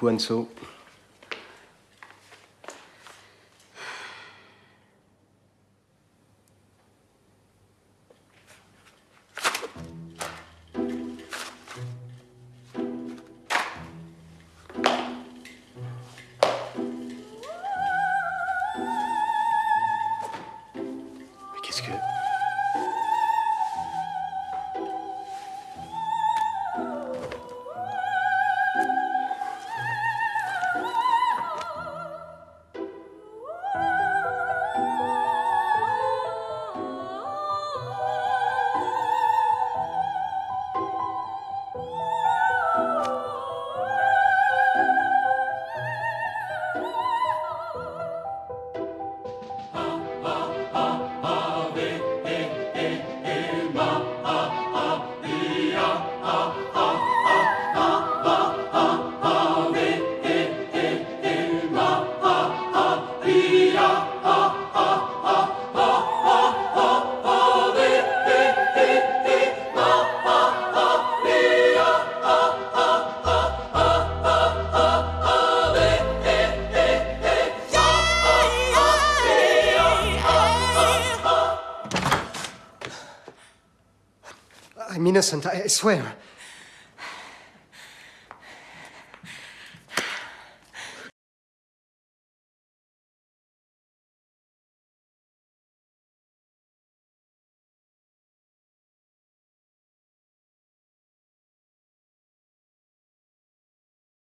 beaucoup, Anso. I'm innocent, I swear.